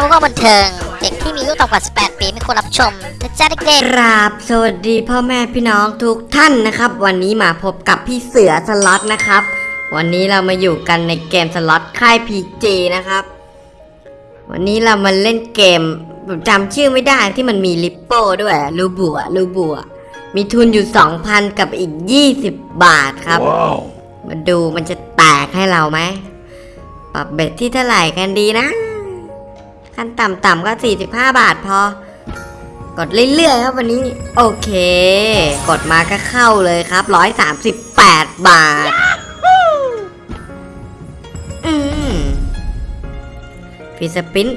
ทำว่าบันเทิง เด็กที่มีอายุต่ำกว่า 18 ปีไม่ควรรับชมนะจ๊ะเด็กกราบสวัสดีพ่อแม่พี่น้องทุกท่านนะครับ วันนี้มาพบกับพี่เสือสล็อตนะครับ วันนี้เรามาอยู่กันในเกมสล็อตค่ายพีจนะครับ วันนี้เรามาเล่นเกมผมจำชื่อไม่ได้ที่มันมีลิปโป้ด้วยลูบัวลูบัวมีทุนอยู่ 2,000 กับอีก 20 บาทครับ Wow. มาดูมันจะแตกให้เราไหมปรับเบ็ดที่เท่าไหร่กันดีนะ ขั้นต่ำๆก็ 45 บาทพอ กดเรื่อยๆครับวันนี้ โอเค กดมาก็เข้าเลยครับ 138 บาท อืมฟีสปิน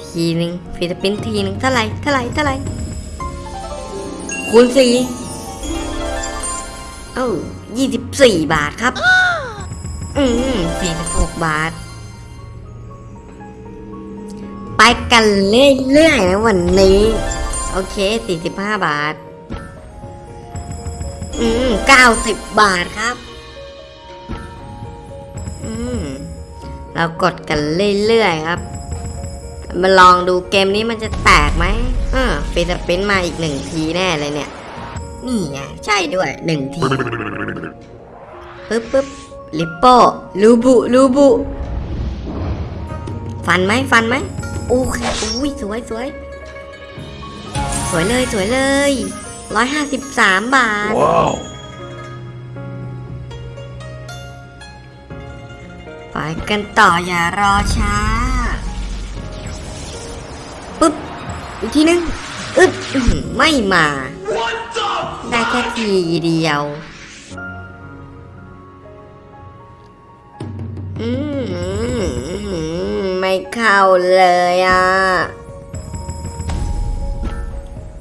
ทีหนึ่งฟีสปินทีหนึ่งเท่าไหร่เท่าไหร่เท่าไหร่คูณสี่เอ้ายี่สิบสี่บาทครับ อืมสี่สิบหกบาท ไปกันเรื่อยๆนะวันนี้ โอเคสี่สิบห้าบาท อืมเก้าสิบบาทครับ อืม เรากดกันเรื่อยๆครับ มาลองดูเกมนี้มันจะแตกไหมเออฟีสปินมาอีกหนึ่งทีแน่เลยเนี่ย นี่ไงใช่ด้วยหนึ่งทีปึ๊บปึ๊บลิปโป้ลูบุลูบุฟันไหมฟันไหม โอเคอุ้ยสวยสวยสวยเลยสวยเลยร้อยห้าสิบสามบาท Wow. ไปกันต่ออย่ารอช้าปึ๊บอีกทีนึงอึดอื้อหือไม่มา ได้แค่ทีเดียว อืม ไม่เข้าเลยอะ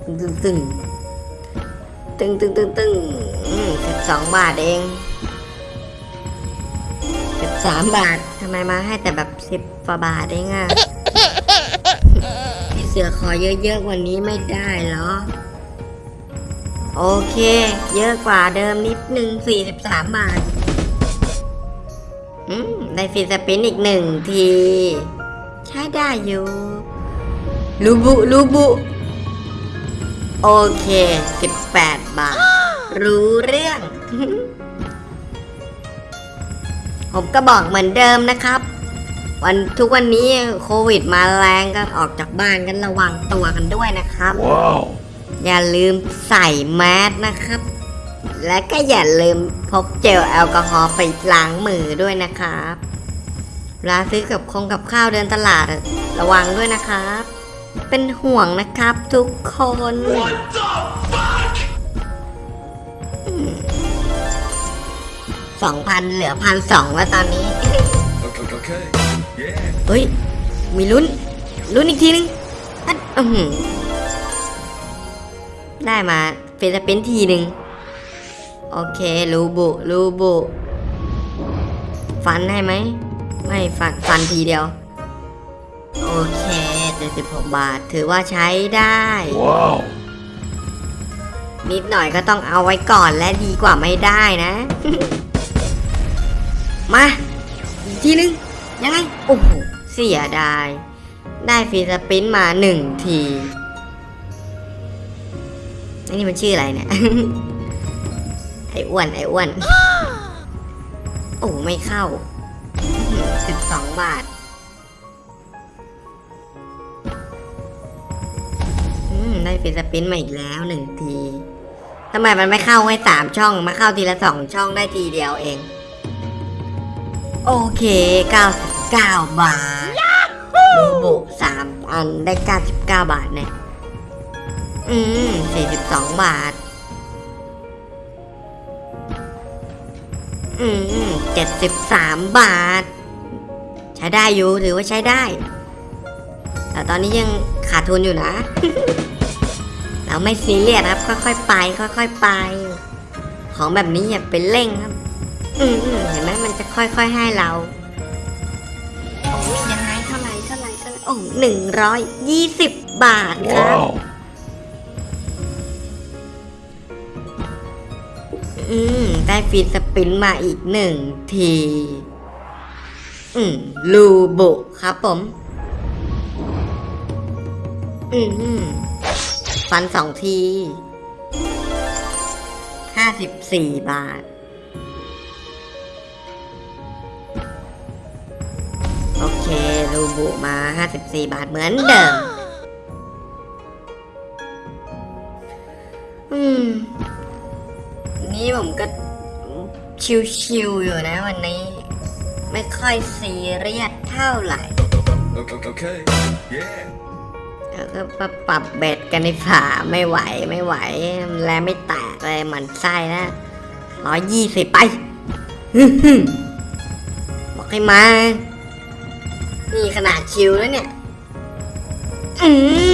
ตึงตึงตึงตึงตึงตึงสิบสองบาทเองสิบสามบาททำไมมาให้แต่แบบสิบกว่าบาทเองอะพี่เสือขอเยอะๆว่านี้ไม่ได้เหรอ โอเค เยอะกว่าเดิมนิดนึง43บสาทอืมได้ฟีสปินอีกหนึ่งที ใช้ได้อยู่ลูบุลูบุ โอเค 18 บาท รู้เรื่อง ผมก็บอกเหมือนเดิมนะครับ วันทุกวันนี้โควิดมาแรงก็ออกจากบ้านกันระวังตัวกันด้วยนะครับ Wow. อย่าลืมใส่แมสนะครับ และก็อย่าลืมพกเจลแอลกอฮอล์ไปล้างมือด้วยนะครับ เวลาซื้อกับคงกับข้าวเดินตลาดระวังด้วยนะครับ เป็นห่วงนะครับทุกคนสองพันเหลือพันสองแล้วตอนนี้ เฮ้ย มีลุ้น ลุ้นอีกทีนึงได้มาเฟสเป็นทีหนึ่งโอเค รูบุ รูบุ ฟันให้ไหม ไม่ฟันฟันทีเดียว โอเค76บาท ถือว่าใช้ได้ Wow. นิดหน่อยก็ต้องเอาไว้ก่อนและดีกว่าไม่ได้นะ มาอีกทีนึง ยังไง โอ้โห เสียดาย ได้ฟรีสปรินต์มาหนึ่งทีไอ้นี่มันชื่ออะไรเนี่ย ไอ้อ้วน ไอ้อ้วน โอ้ไม่เข้า สิบสองบาท อืม ได้ฟรีสปรินต์มาอีกแล้วหนึ่งทีทำไมมันไม่เข้าให้สามช่อง มาเข้าทีละสองช่องได้ทีเดียวเอง โอเค 99 บาทดูบุสามอันได้ 99 บาทเนี่ย อืม 42 บาท อืม 73 บาท ใช้ได้อยู่ถือว่าใช้ได้ แต่ตอนนี้ยังขาดทุนอยู่นะ เราไม่ซีเรียสครับ ค่อยๆไป ค่อย ๆไป ของแบบนี้อย่าไปเร่งครับ อืมเห็นไหมมันจะค่อยๆให้เราโอ้ยยังไงเท่าไหร่เท่าไหร่เท่าไหร่โอ้หนึ่งร้อยยี่สิบบาทครับ Wow. อืม ได้ฟรีสปินมาอีกหนึ่งที อืมลูบุครับผม อืมฟันสองทีห้าสิบสี่บาท โอเค ลูบุมาห้าสิบสี่บาทเหมือนเดิม อืม นี่ผมก็ชิวๆอยู่นะวันนี้ ไม่ค่อยซีเรียสเท่าไหร่ Okay, okay. Yeah. แล้วก็มาปรับเบ็ดกันในฝาไม่ไหวไม่ไหว แลไม่แตกเลยหมันไส้นะร้อยยี่สิบไปฮึ่มๆบอกให้มา นี่ขนาดชิวแล้วเนี่ย อื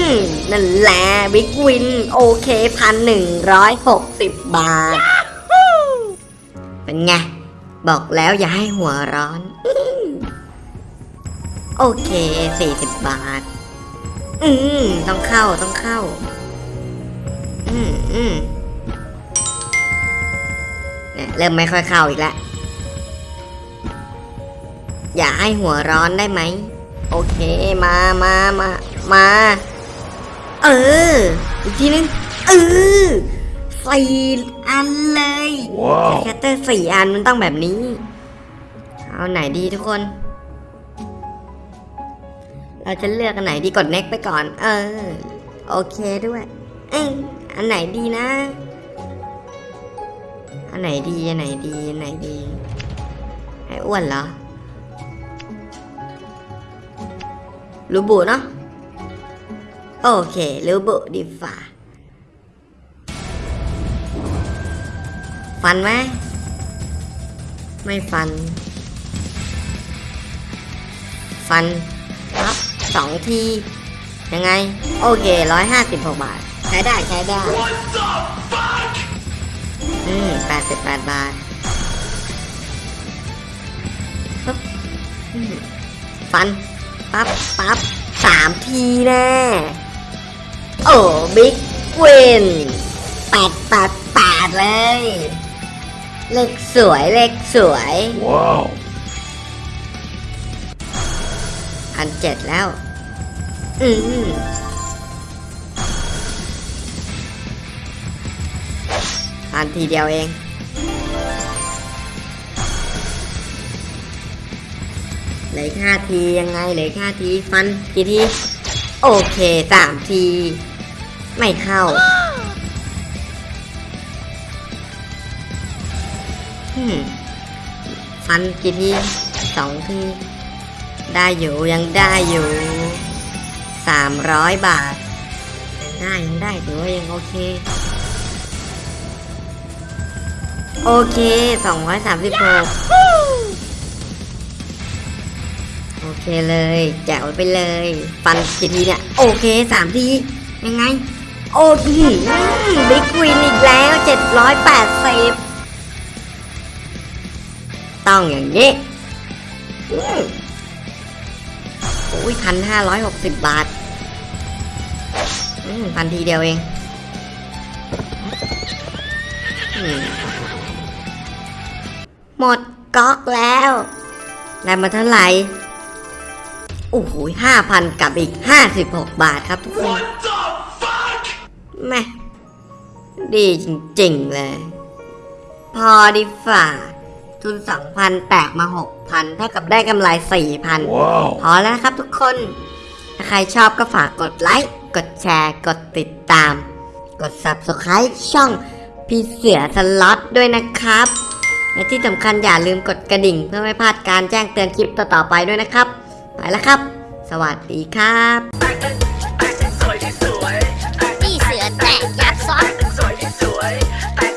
ม นั่นแหละบิ๊กวิน โอเคพันหนึ่งร้อยหกสิบบาท เป็นไง บอกแล้วอย่าให้หัวร้อน โอเคสี่สิบบาท อืมต้องเข้าต้องเข้า อืมอืมเนี่ยเริ่มไม่ค่อยเข้าอีกแล้วอย่าให้หัวร้อนได้ไหม โอเคมามามามา เออ อีกทีนึง เออ สี่อันเลย Wow. แคตเตอร์สี่อันมันต้องแบบนี้ เอาไหนดีทุกคน เราจะเลือกอันไหนดีกด next ไปก่อน เออ โอเคด้วย เอยอันไหนดีนะ อันไหนดี อันไหนดี อันไหนดี ไอ้อ้วนเหรอรูบุเนาะ โอเครูบุดีฝ่า ฟันไหมไม่ฟัน ฟันครับสองที ยังไง โอเคร้อยห้าสิบหกบาท ใช้ได้ใช้ได้อืมแปดสิบแปดบาทปึ๊บอืมฟัน ปั๊บปั๊บสามทีแน่โอ้ บิ๊กเวนแปดแปดแปดเลย เลขสวยเลขสวย Wow. พันเจ็ดแล้ว อืมพันทีเดียวเอง เหลืออกห้าทียังไงเหลืออกห้าทีฟันกี่ที โอเคสามที ไม่เข้า ฟันกี่ทีสองทีได้อยู่ยังได้อยู่สามร้อยบาทยังได้ยังได้ถือว่ายังโอเค โอเคสองร้อยสามสิบหกโอเคเลยแจกไว้ไปเลย ฟันกี่ทีเนี่ย โอเคสามทียังไง โอ้โหบิ๊กวินอีกแล้วเจ็ดร้อยแปดสิบ ต้องอย่างนี้อืมโอ้ยพันห้าร้อยหกสิบบาทพันทีเดียวเองหมดก๊อกแล้วได้มาเท่าไหร่โอ้โหห้าพันกับอีกห้าสิบหกบาทครับทุกคนแม่ดีจริง ๆ เลย พอดีฝ่า ทุนสองพันแตกมาหกพันเท่ากับได้กำไรสี่พัน Wow. พอแล้วนะครับทุกคน ถ้าใครชอบก็ฝากกดไลค์ กดแชร์ กดติดตาม กด Subscribe ช่องพี่เสือสล็อตด้วยนะครับและที่สำคัญอย่าลืมกดกระดิ่งเพื่อไม่พลาดการแจ้งเตือนคลิปต่อๆไปด้วยนะครับ ไปแล้วครับ สวัสดีครับ